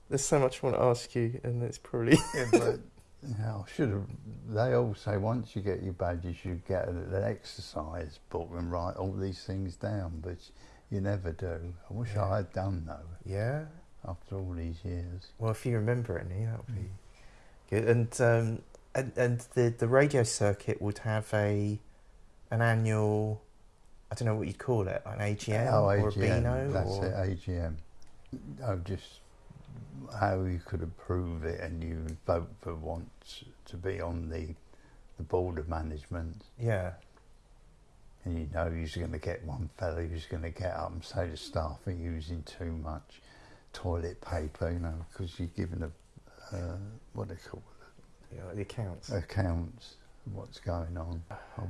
There's so much I want to ask you, and it's probably Yeah, but you know, I should have. They all say once you get your badges, you should get an, exercise book and write all these things down, but you never do. I wish Yeah. I had done though. yeah. After all these years, Well, if you remember any, that would be good. And um, and and the the radio circuit would have a an annual. I don't know what you'd call it, like an AGM oh, or a AGM, Beano. that's or... it, AGM. Oh, just how you could approve it, and you vote for once to be on the the board of management. Yeah, and you know you're going to get one fellow who's going to get up and say to staff are using too much toilet paper, you know, because you're given a uh, what do they call yeah the accounts. accounts what's going on.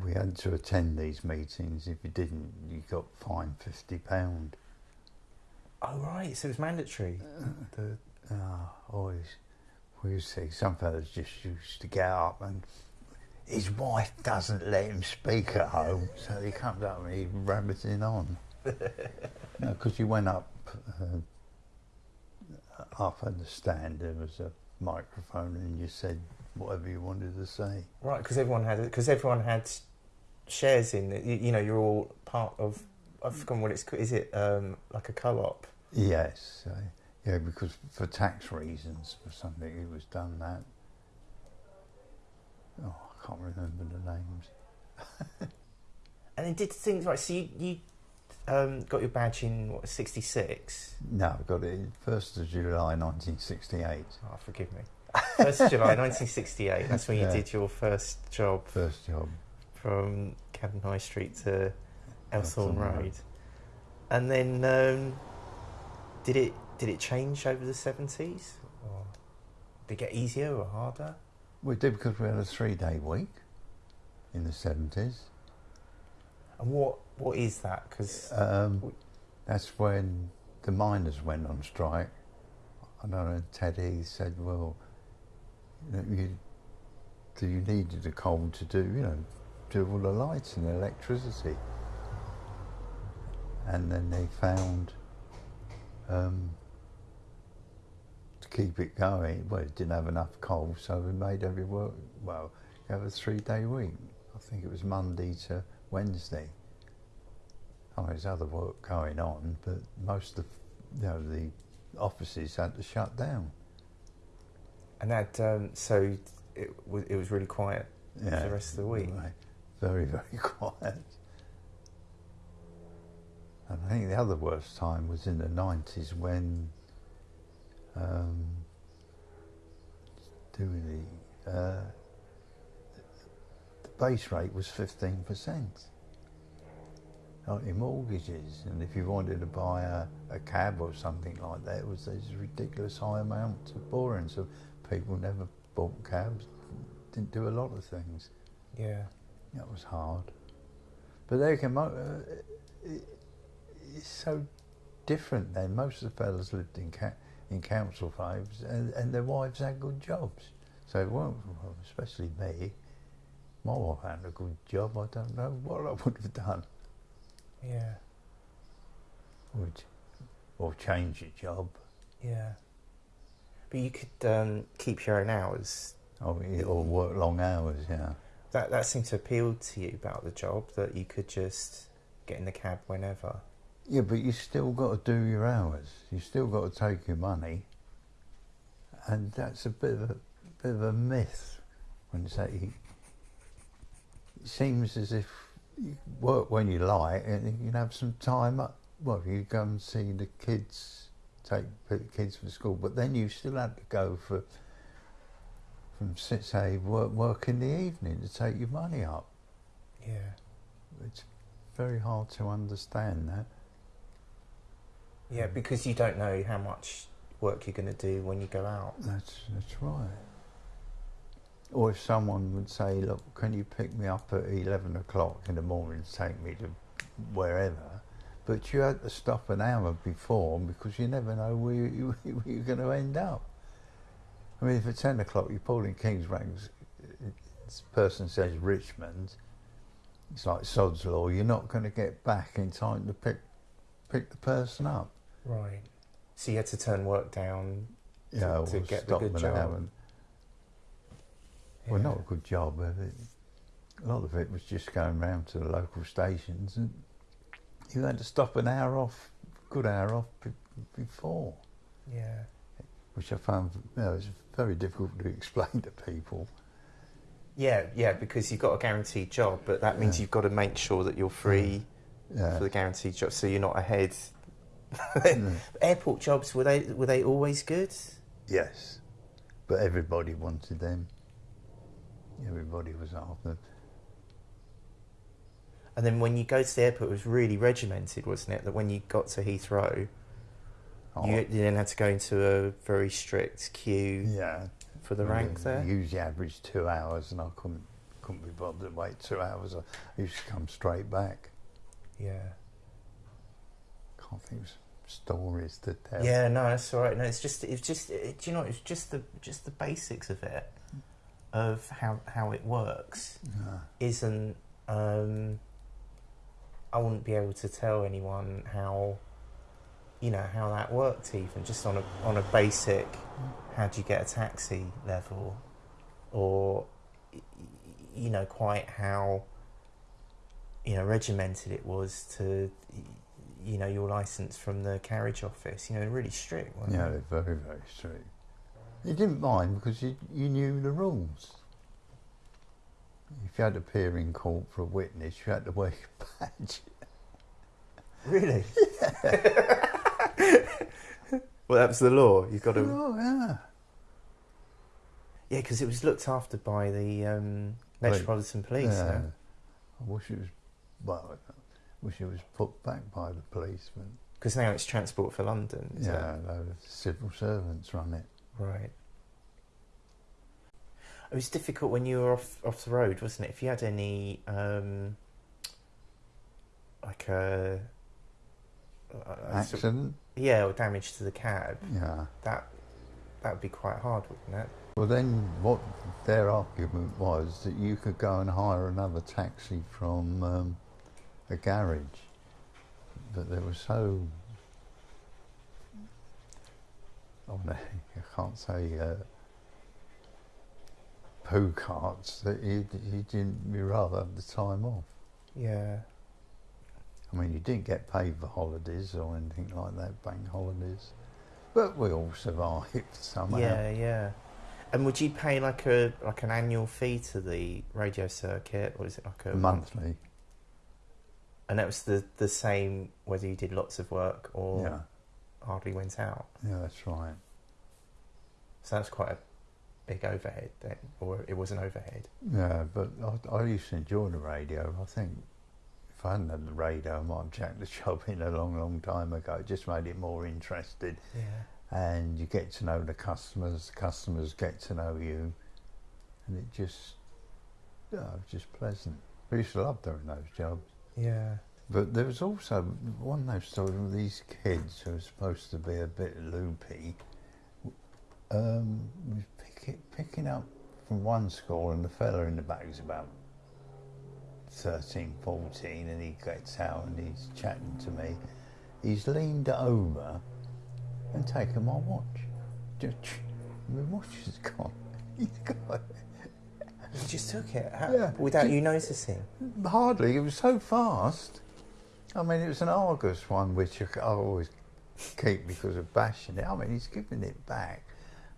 We had to attend these meetings. If you didn't, you got fined fifty pound. Oh right, so it was mandatory. The, Ah, always we see some fellas just used to get up and. His wife doesn't let him speak at home, so he comes up and he's rabbiting on. No, because you went up uh, up on the stand, there was a microphone, and you said whatever you wanted to say. right, because everyone had because everyone had shares in it. You, you know, you're all part of. I've forgotten what it's called. Is it um, like a co-op? Yes, uh, yeah, because for tax reasons, for something it was done that. Oh, I can't remember the names. And then did things right. So you, you um, got your badge in what '66. No, I got it first of July, nineteen sixty-eight. Oh, forgive me. First of July 1968. That's when you Yeah. did your first job First job. from Camden High Street to Elthorne Road. Road. And then um, did it did it change over the 70s? Or did it get easier or harder? We did because we had a three-day week in the seventies. And what what is that? Because Um, that's when the miners went on strike. I know Teddy said, well, you, know, you, do you needed the coal to do, you know, do all the lights and the electricity. And then they found um, to keep it going, well, it didn't have enough coal, so we made every work, well, you have a three day week. I think it was Monday to Wednesday. Oh, there's other work going on, but most of you know the offices had to shut down. and that um, so it was it was really quiet Yeah, the rest of the week. right. Very very quiet. And I think the other worst time was in the nineties when um, doing the uh, the base rate was fifteen percent. like your mortgages, and if you wanted to buy a, a cab or something like that, it was these ridiculous high amounts of borrowing. So people never bought cabs, didn't do a lot of things. Yeah. That was hard. But they can. mo- Uh, it, it's so different then. Most of the fellas lived in ca- in council homes, and, and their wives had good jobs. So it weren't, especially me. My wife had a good job. I don't know what I would have done. Yeah. Would or change your job. Yeah. But you could um, keep your own hours. Or, or work long hours. Yeah. That that seemed to appeal to you about the job that you could just get in the cab whenever. Yeah, but you still got to do your hours. You still got to take your money, and that's a bit of a bit of a myth when you say it seems as if you work when you like and you can have some time up. Well, you go and see the kids, take the kids from school, but then you still have to go for from si- say work work in the evening to take your money up. Yeah. It's very hard to understand that. Yeah, because you don't know how much work you're going to do when you go out. That's that's right. Or if someone would say, "Look, can you pick me up at eleven o'clock in the morning to take me to wherever?" But you had to stop an hour before because you never know where, you, where you're going to end up. I mean, if at ten o'clock you're pulling King's Ranks, this person says Richmond, it's like sod's law. You're not going to get back in time to pick pick the person up. Right. So you had to turn work down. You know, to get the good job. and Well, not a good job. but it- A lot of it was just going round to the local stations, and you had to stop an hour off, good hour off be- before, Yeah. which I found you know, was very difficult to explain to people. Yeah, yeah, because you've got a guaranteed job, but that means Yeah. you've got to make sure that you're free Yeah. for the guaranteed job, so you're not ahead. Mm. Airport jobs were they were they always good? yes, but everybody wanted them. Everybody was after. Them. And then when you go to the airport, it was really regimented, wasn't it? That when you got to Heathrow, Oh, you, you then had to go into a very strict queue yeah. for the Well, rank they there. Usually average two hours, and I couldn't couldn't be bothered to wait two hours. I used to come straight back. Yeah. Can't think of stories to tell. Yeah, no, that's all right. No, it's just it's just it, do you know it's just the just the basics of it, of how how it works. Yeah. isn't um, I wouldn't be able to tell anyone how you know how that worked even just on a on a basic how do you get a taxi level or you know quite how you know regimented it was to you know your license from the carriage office you know really strict weren't Yeah, they? they're very, very strict. You didn't mind because you, you knew the rules. If you had to appear in court for a witness, you had to wear a badge. really well that's the law you've got to Oh, yeah. Yeah, because it was looked after by the um, Metropolitan Police. yeah. Yeah. I wish it was, well, It was put back by the policeman. Because now it's Transport for London. is yeah, no, the civil servants run it. it? Right. It was difficult when you were off off the road, wasn't it? If you had any um, like a, a- a Accident? yeah, or damage to the cab, Yeah. that that would be quite hard, wouldn't it? Well, then what their argument was that you could go and hire another taxi from um, a garage, but they were so. Oh no, I can't say uh, poo carts that you you didn't you rather have the time off. Yeah. I mean, you didn't get paid for holidays or anything like that, bank holidays, but we all survived somehow. Yeah, yeah. And would you pay like a like an annual fee to the radio circuit, or is it like a Monthly, And that was the the same whether you did lots of work or yeah, hardly went out. yeah, that's right. So that's quite a big overhead then, or it was an overhead. Yeah, but I, I used to enjoy the radio. I think if I hadn't had the radio, I might have jacked the job in a long, long time ago. It just made it more interesting. Yeah. And you get to know the customers, the customers get to know you. And it just, yeah, it was just pleasant. I used to love doing those jobs. Yeah. But there was also one those stories with these kids who were supposed to be a bit loopy. Um, was pick, picking up from one school, and the fella in the back was about 13, 14, and he gets out and he's chatting to me. He's leaned over and taken my watch. My watch is gone. He's got You just took it How, Yeah. without you noticing. Hardly. It was so fast. I mean, it was an Argus one, which I always keep because of bashing it. I mean, he's giving it back.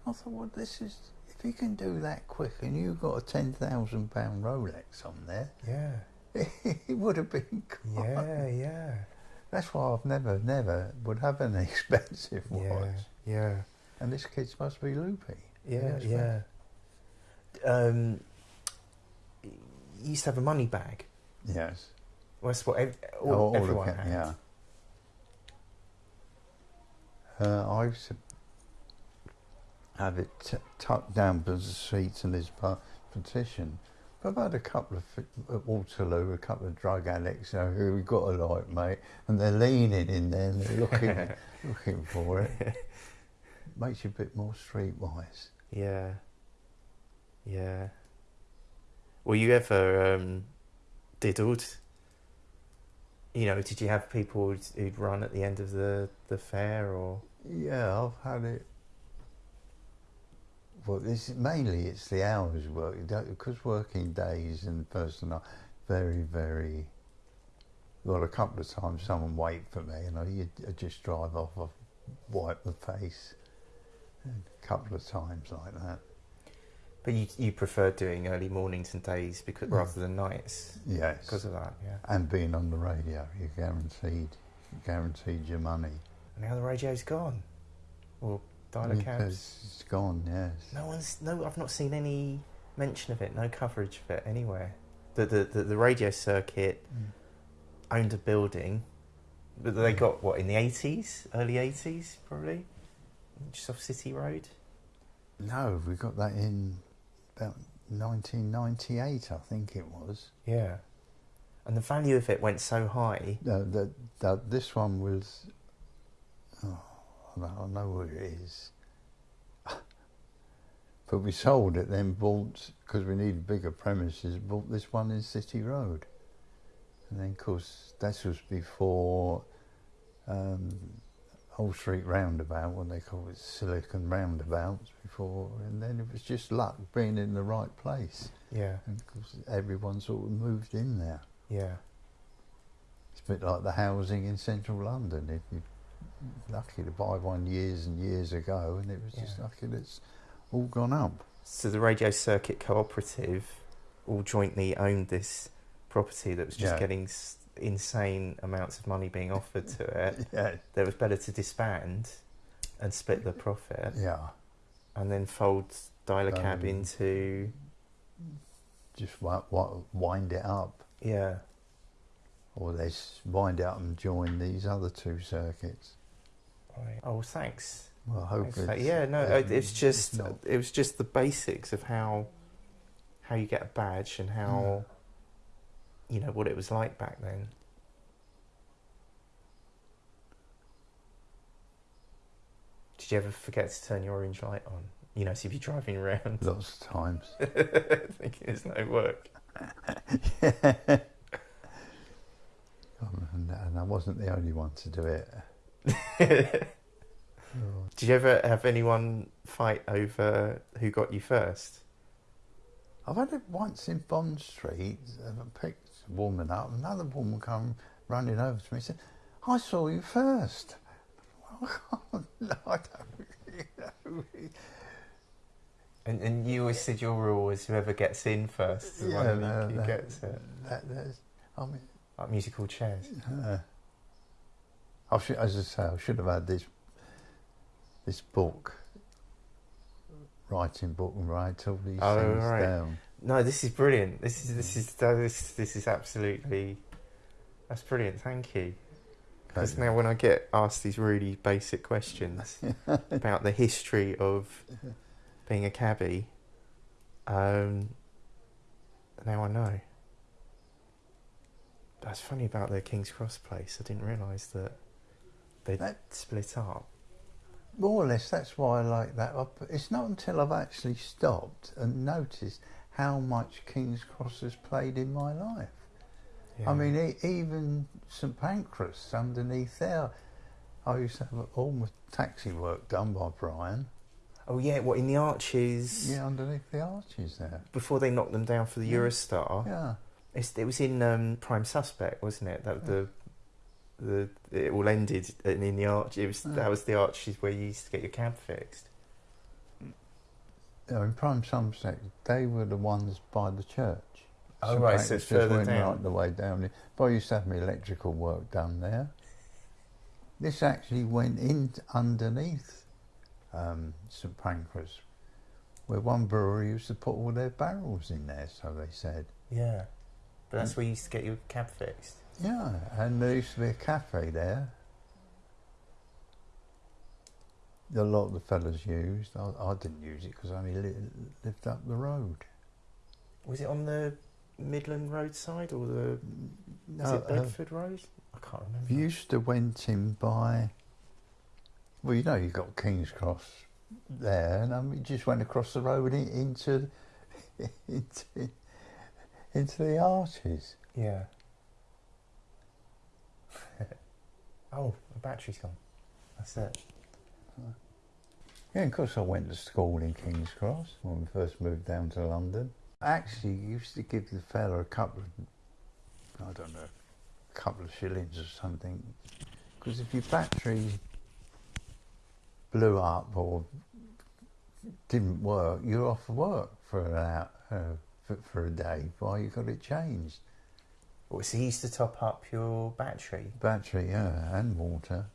I thought, well, this is if he can do that quick, and you've got a ten thousand pound Rolex on there, Yeah. it would have been. Gone. Yeah, yeah. That's why I've never, never would have an expensive watch. Yeah. Yeah. And this kid's must be loopy. Yeah, yeah. Um, you used to have a money bag. Yes. Well, that's what ev- all, all everyone had. Yeah. Uh, I used to have it t- tucked down by the seats in this pa- petition. But I've had a couple of at Waterloo, a couple of drug addicts you know, who we got a light, mate, and they're leaning in there and they're looking looking for it. Makes you a bit more streetwise. Yeah. Yeah. Were you ever um, diddled? You know, did you have people who'd, who'd run at the end of the, the fare or? Yeah, I've had it. Well, this mainly it's the hours work because working days and personal very very. Well, a couple of times someone wait for me and I just drive off, I wipe the face. A couple of times like that. But you you prefer doing early mornings and days because Mm. rather than nights Yes. because of that, yeah. and being on the radio, you're guaranteed, guaranteed your money. And now the radio's gone. Or Dial-a-Cabs. It's gone. Yes. No one's no. I've not seen any mention of it. No coverage of it anywhere. The the the, the radio circuit owned a building, but they Mm. got what in the eighties, early eighties, probably, just off City Road. No, we got that in about 1998, I think it was. Yeah, and the value of it went so high. No, that, that this one was. Oh, I know, where it is. but we sold it, then bought because we needed bigger premises. Bought this one in City Road, and then of course this was before um, Old Street Roundabout, when they call it Silicon Roundabouts before, and then it was just luck being in the right place, Yeah, and of course everyone sort of moved in there. yeah, It's a bit like the housing in central London. If you're lucky to buy one years and years ago, and it was just Yeah. lucky that it's all gone up. So the Radio Circuit Cooperative all jointly owned this property that was just Yeah. getting insane amounts of money being offered to it. Yeah, That it was better to disband and split the profit, yeah. and then fold Dial-a-Cab Um, into Just wi- wi- wind it up, yeah. or they wind out and join these other two circuits. Right. Oh, thanks. Well, hopefully. Thanks it's, yeah, no, it- it's just not- it was just the basics of how how you get a badge and how you know what it was like back then. Did you ever forget to turn your orange light on? You know, so if you're driving around lots of times. thinking it's no work. Um, and, and I wasn't the only one to do it. Oh, Did you ever have anyone fight over who got you first? I've had it once in Bond Street. I picked woman up. Another woman come running over to me and said, "I saw you first. no, I don't. really And and you always said your rule was whoever gets in first is the one no, who that- gets it. That, that's, I mean, Like musical chairs. uh, I should, as I say, I should have had this this book, writing book, and write all these Oh, things right. down. No, this is brilliant. This is this is this this is absolutely That's brilliant. Thank you. Because now when I get asked these really basic questions about the history of being a cabbie, um, now I know. That's funny about the King's Cross place. I didn't realise that they'd That- split up. More or less, that's why I like that. It's not until I've actually stopped and noticed how much King's Cross has played in my life. Yeah. I mean, e- even St Pancras underneath there, I used to have all my taxi work done by Brian. oh yeah, what in the arches Yeah, underneath the arches there. before they knocked them down for the Yeah. Eurostar? Yeah, It's, it was in um, Prime Suspect, wasn't it? That the the it all ended in, in the arch. It was Yeah. that was the arches where you used to get your cab fixed. You know, in Prime Somerset, they were the ones by the church. Oh, St right, so it's just further went down. right the way down. there. But I used to have my electrical work done there. This actually went in underneath um, St Pancras, where one brewery used to put all their barrels in there, so they said. Yeah, but that's where you used to get your cab fixed. Yeah, and there used to be a cafe there. A lot of the fellas used. I, I didn't use it because I only li- lived up the road. Was it on the Midland Road side or the was No, it uh, Bedford Road? I can't remember. You used to went in by. Well, you know, you got King's Cross there, and um, you just went across the road in, into, into into the arches. Yeah. oh, the battery's gone. That's it. Yeah, of course, I went to school in King's Cross when we first moved down to London. Actually, used to give the fella a couple of, I don't know, a couple of shillings or something, because if your battery blew up or didn't work, you're off work for an hour, uh, for, for a day while you got it changed. Well, so you used to top up your battery. Battery, yeah, and water,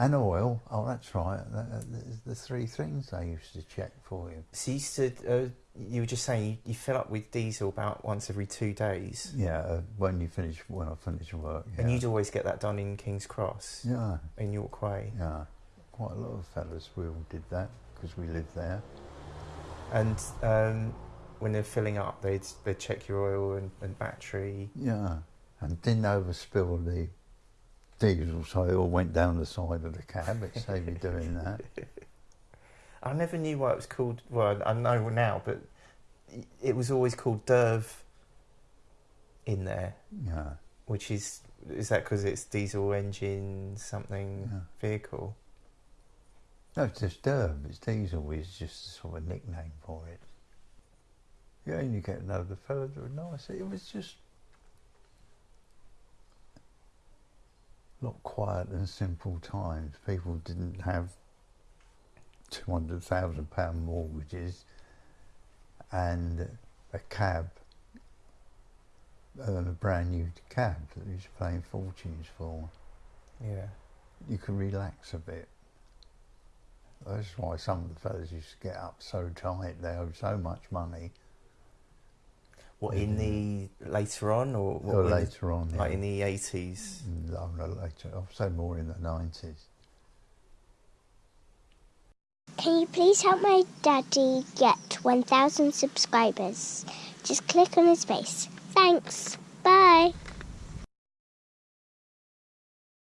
and oil. Oh, that's right. That, that, that's the three things they used to check for you. So you used to. Uh, you were just saying you, you fill up with diesel about once every two days, Yeah, uh, when you finish, when I finish work. Yeah. and you'd always get that done in King's Cross yeah, in York Way. yeah. Quite a lot of fellas we all did that because we lived there. And um, when they're filling up, they'd they'd check your oil and, and battery. Yeah, and didn't overspill the diesel, so it all went down the side of the cab. It saved me doing that. I never knew why it was called. Well, I know now, but it was always called Derv in there, Yeah, which is is that because it's diesel engine something Yeah. vehicle? no, it's just Derv. It's diesel. It's just a sort of a nickname for it. Yeah, and you get another fella that were nice. It was just lot quiet and simple times. People didn't have two hundred thousand pound mortgages and a cab and a brand new cab that you was paying fortunes for. Yeah. You could relax a bit. That's why some of the fellas used to get up so tight. They owed so much money. What in the later on or what Or in the- later on, like in the eighties? Mm, no, no, later. I'll say more in the nineties. Can you please help my daddy get 1,000 subscribers? Just click on his face. Thanks. Bye.